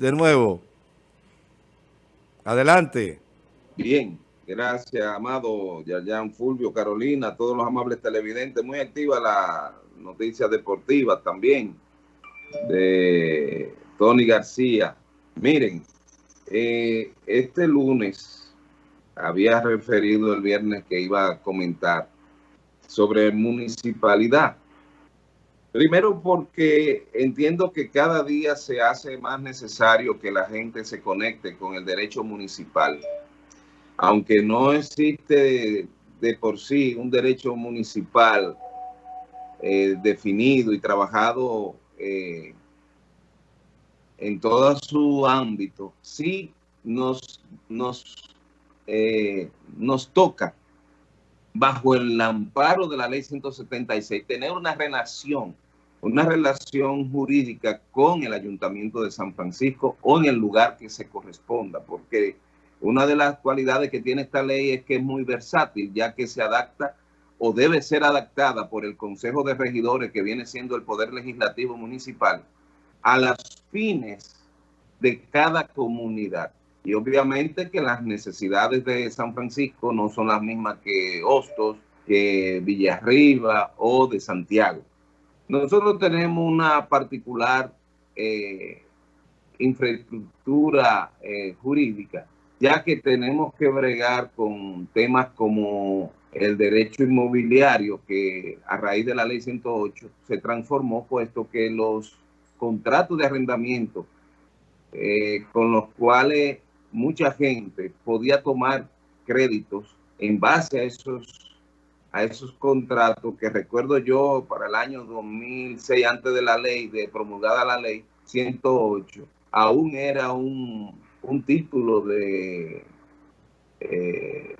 de nuevo. Adelante. Bien, gracias, amado Yayan Fulvio, Carolina, todos los amables televidentes. Muy activa la noticia deportiva también de Tony García. Miren, eh, este lunes había referido el viernes que iba a comentar sobre municipalidad. Primero porque entiendo que cada día se hace más necesario que la gente se conecte con el derecho municipal. Aunque no existe de por sí un derecho municipal eh, definido y trabajado eh, en todo su ámbito, sí nos, nos, eh, nos toca bajo el amparo de la ley 176, tener una relación, una relación jurídica con el Ayuntamiento de San Francisco o en el lugar que se corresponda, porque una de las cualidades que tiene esta ley es que es muy versátil, ya que se adapta o debe ser adaptada por el Consejo de Regidores, que viene siendo el Poder Legislativo Municipal, a las fines de cada comunidad. Y obviamente que las necesidades de San Francisco no son las mismas que Hostos, que Villarriba o de Santiago. Nosotros tenemos una particular eh, infraestructura eh, jurídica, ya que tenemos que bregar con temas como el derecho inmobiliario, que a raíz de la ley 108 se transformó, puesto que los contratos de arrendamiento eh, con los cuales mucha gente podía tomar créditos en base a esos a esos contratos que recuerdo yo para el año 2006 antes de la ley, de promulgada la ley 108, aún era un, un título de, eh,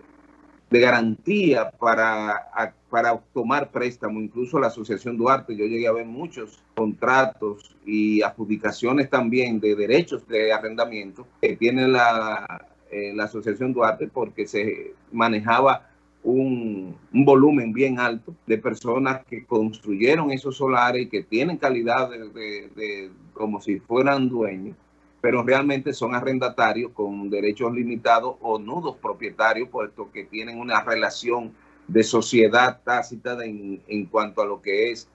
de garantía para, para tomar préstamo. Incluso la Asociación Duarte, yo llegué a ver muchos contratos y adjudicaciones también de derechos de arrendamiento que tiene la, eh, la Asociación Duarte porque se manejaba un, volumen bien alto de personas que construyeron esos solares y que tienen calidad de, de como si fueran dueños pero realmente son arrendatarios con derechos limitados o nudos propietarios, puesto que tienen una relación de sociedad tácita en, en, cuanto a lo que es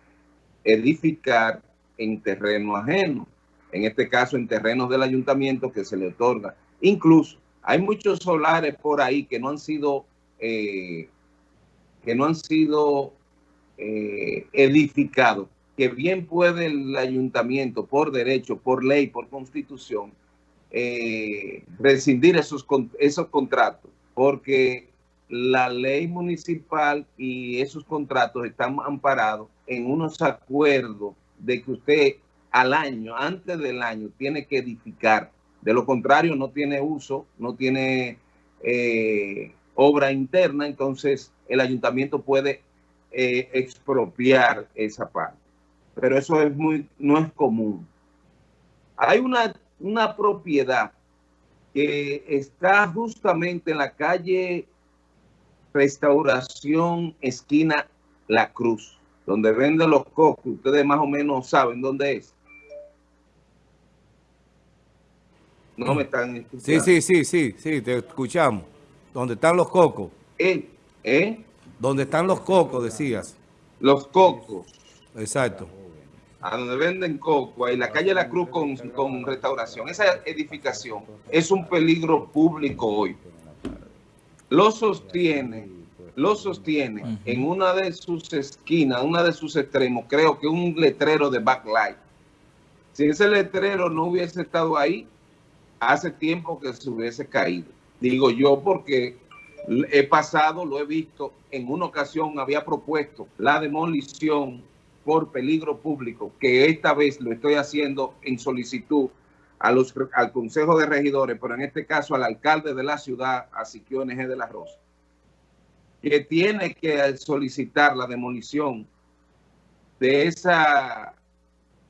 edificar en terreno ajeno, en este caso en terrenos del ayuntamiento que se le otorga. Incluso hay muchos solares por ahí que no han sido, eh, que no han sido eh, edificados que bien puede el ayuntamiento, por derecho, por ley, por constitución, eh, rescindir esos, esos contratos, porque la ley municipal y esos contratos están amparados en unos acuerdos de que usted al año, antes del año, tiene que edificar. De lo contrario, no tiene uso, no tiene eh, obra interna, entonces el ayuntamiento puede eh, expropiar esa parte pero eso es muy, no es común. Hay una, una propiedad que está justamente en la calle Restauración Esquina La Cruz, donde venden los cocos. Ustedes más o menos saben dónde es. No me están escuchando. Sí, sí, sí, sí, sí, te escuchamos. Donde están los cocos. ¿Eh? ¿Eh? Donde están los cocos, decías. Los cocos. Exacto a donde venden coco, en la calle La Cruz con, con restauración. Esa edificación es un peligro público hoy. Lo sostiene, lo sostiene en una de sus esquinas, una de sus extremos, creo que un letrero de backlight. Si ese letrero no hubiese estado ahí, hace tiempo que se hubiese caído. Digo yo porque he pasado, lo he visto, en una ocasión había propuesto la demolición por peligro público, que esta vez lo estoy haciendo en solicitud a los, al Consejo de Regidores, pero en este caso al alcalde de la ciudad, a Siquio NG de la Rosa, que tiene que solicitar la demolición de esa,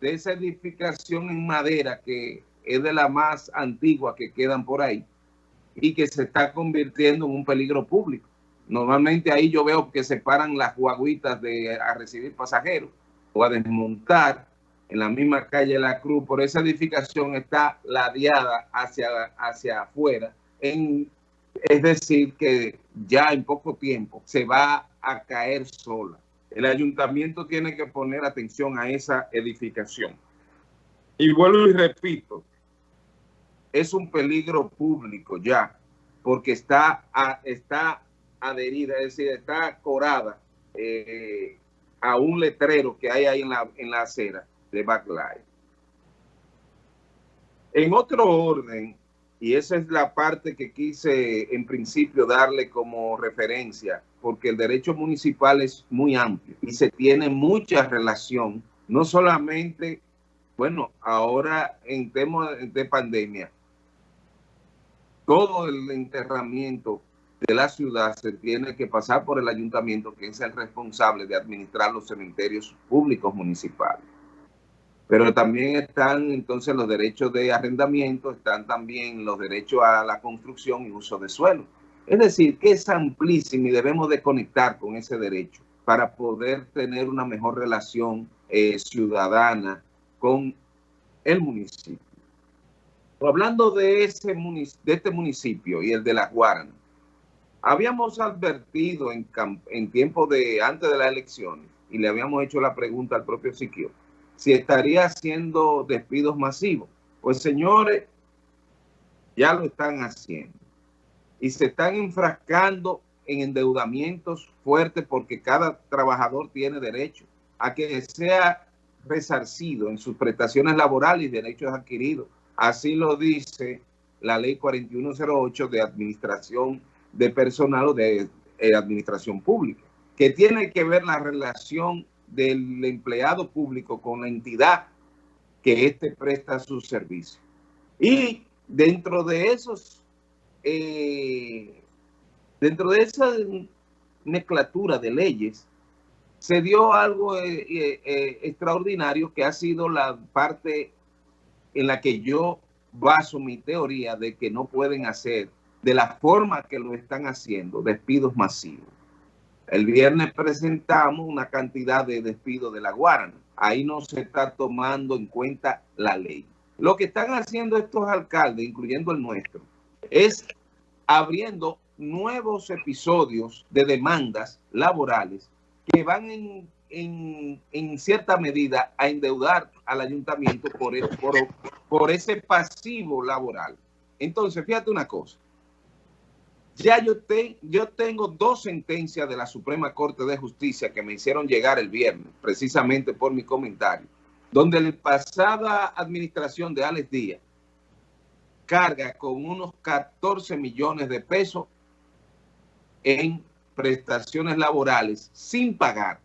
de edificación en madera que es de la más antigua que quedan por ahí y que se está convirtiendo en un peligro público. Normalmente ahí yo veo que se paran las guaguitas de, a recibir pasajeros a desmontar en la misma calle La Cruz, por esa edificación está ladeada hacia, hacia afuera, en, es decir, que ya en poco tiempo se va a caer sola. El ayuntamiento tiene que poner atención a esa edificación. Y vuelvo y repito, es un peligro público ya, porque está, está adherida, es decir, está corada eh, a un letrero que hay ahí en la, en la acera de Backlight. En otro orden, y esa es la parte que quise en principio darle como referencia, porque el derecho municipal es muy amplio y se tiene mucha relación, no solamente, bueno, ahora en temas de pandemia, todo el enterramiento de la ciudad se tiene que pasar por el ayuntamiento, que es el responsable de administrar los cementerios públicos municipales. Pero también están entonces los derechos de arrendamiento, están también los derechos a la construcción y uso de suelo. Es decir, que es amplísimo y debemos de conectar con ese derecho para poder tener una mejor relación eh, ciudadana con el municipio. Hablando de, ese de este municipio y el de La Guarana, habíamos advertido en, en tiempo de antes de las elecciones y le habíamos hecho la pregunta al propio Siquio si estaría haciendo despidos masivos. Pues señores, ya lo están haciendo. Y se están enfrascando en endeudamientos fuertes porque cada trabajador tiene derecho a que sea resarcido en sus prestaciones laborales y derechos adquiridos. Así lo dice la ley 4108 de administración de personal o de eh, administración pública, que tiene que ver la relación del empleado público con la entidad que éste presta su servicio. Y dentro de esos, eh, dentro de esa mezclatura de leyes, se dio algo eh, eh, extraordinario que ha sido la parte en la que yo baso mi teoría de que no pueden hacer de la forma que lo están haciendo despidos masivos. El viernes presentamos una cantidad de despidos de la Guarana. Ahí no se está tomando en cuenta la ley. Lo que están haciendo estos alcaldes, incluyendo el nuestro, es abriendo nuevos episodios de demandas laborales que van en, cierta medida a endeudar al ayuntamiento por, por, por ese pasivo laboral. Entonces, fíjate una cosa. Ya yo, yo tengo dos sentencias de la Suprema Corte de Justicia que me hicieron llegar el viernes, precisamente por mi comentario, donde la pasada administración de Alex Díaz carga con unos 14 millones de pesos en prestaciones laborales sin pagar.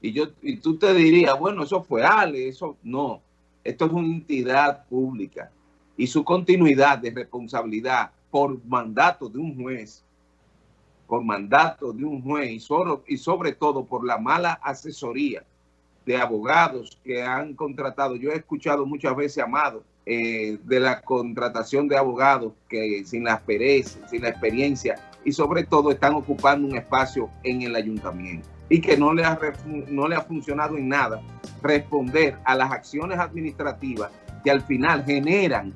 Y, yo, y tú te dirías, bueno, eso fue Ale, eso no. Esto es una entidad pública y su continuidad de responsabilidad por mandato de un juez, por mandato de un juez y sobre, y sobre todo por la mala asesoría de abogados que han contratado. Yo he escuchado muchas veces, Amado, eh, de la contratación de abogados que sin la experiencia, sin la experiencia y sobre todo están ocupando un espacio en el ayuntamiento y que no le ha, no le ha funcionado en nada responder a las acciones administrativas que al final generan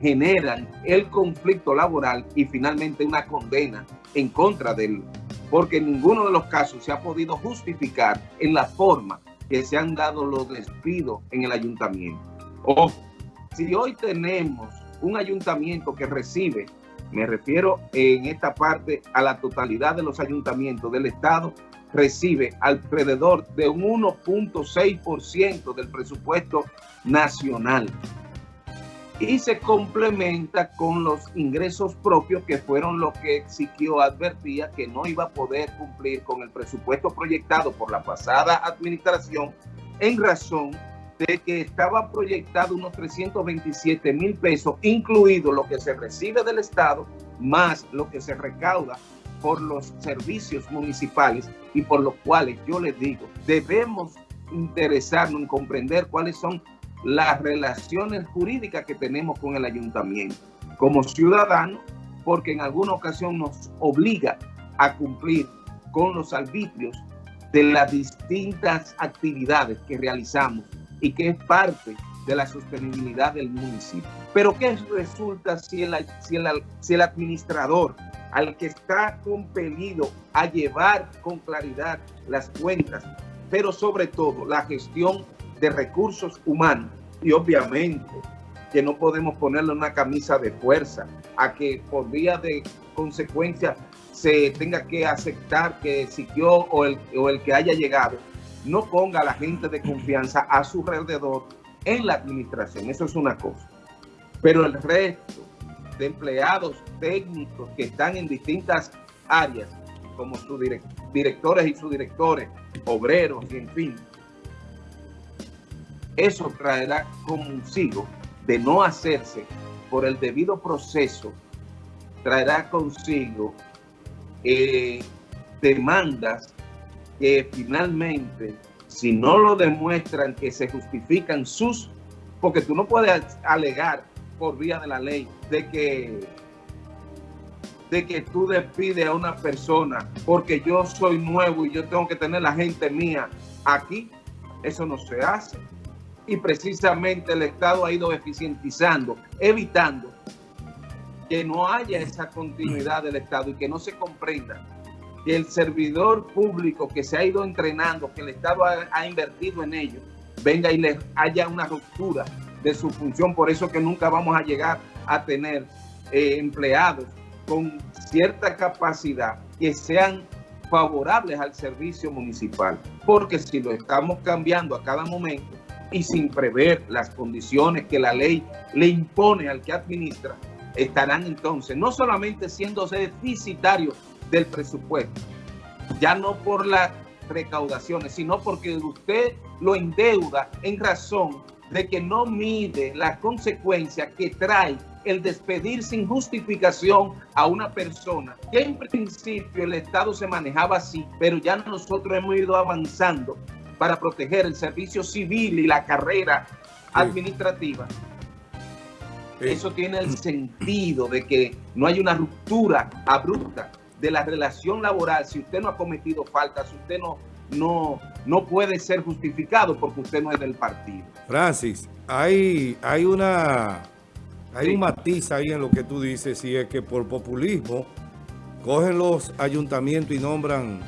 generan el conflicto laboral y finalmente una condena en contra de él, porque ninguno de los casos se ha podido justificar en la forma que se han dado los despidos en el ayuntamiento. Ojo, si hoy tenemos un ayuntamiento que recibe, me refiero en esta parte a la totalidad de los ayuntamientos del Estado, recibe alrededor de un 1.6% del presupuesto nacional y se complementa con los ingresos propios que fueron lo que Siquio advertía que no iba a poder cumplir con el presupuesto proyectado por la pasada administración en razón de que estaba proyectado unos 327 mil pesos, incluido lo que se recibe del Estado, más lo que se recauda por los servicios municipales y por los cuales yo les digo, debemos interesarnos en comprender cuáles son las relaciones jurídicas que tenemos con el ayuntamiento como ciudadanos, porque en alguna ocasión nos obliga a cumplir con los arbitrios de las distintas actividades que realizamos y que es parte de la sostenibilidad del municipio. Pero ¿qué resulta si el, si el, si el administrador al que está compelido a llevar con claridad las cuentas, pero sobre todo la gestión de recursos humanos y obviamente que no podemos ponerle una camisa de fuerza a que por vía de consecuencia se tenga que aceptar que siguió o el, o el que haya llegado no ponga a la gente de confianza a su alrededor en la administración. Eso es una cosa. Pero el resto de empleados técnicos que están en distintas áreas, como sus directores y subdirectores, obreros y en fin, eso traerá consigo de no hacerse por el debido proceso, traerá consigo eh, demandas que finalmente, si no lo demuestran que se justifican sus, porque tú no puedes alegar por vía de la ley de que de que tú despides a una persona porque yo soy nuevo y yo tengo que tener la gente mía aquí, eso no se hace. Y precisamente el Estado ha ido eficientizando, evitando que no haya esa continuidad del Estado y que no se comprenda que el servidor público que se ha ido entrenando, que el Estado ha, invertido en ello, venga y le haya una ruptura de su función. Por eso que nunca vamos a llegar a tener eh, empleados con cierta capacidad que sean favorables al servicio municipal. Porque si lo estamos cambiando a cada momento y sin prever las condiciones que la ley le impone al que administra, estarán entonces no solamente siendo deficitarios del presupuesto, ya no por las recaudaciones, sino porque usted lo endeuda en razón de que no mide la consecuencia que trae el despedir sin justificación a una persona, que en principio el Estado se manejaba así, pero ya nosotros hemos ido avanzando para proteger el servicio civil y la carrera administrativa. Eso tiene el sentido de que no hay una ruptura abrupta de la relación laboral si usted no ha cometido falta, si usted no, no, no puede ser justificado porque usted no es del partido. Francis, hay, hay una hay un matiz ahí en lo que tú dices, si es que por populismo cogen los ayuntamientos y nombran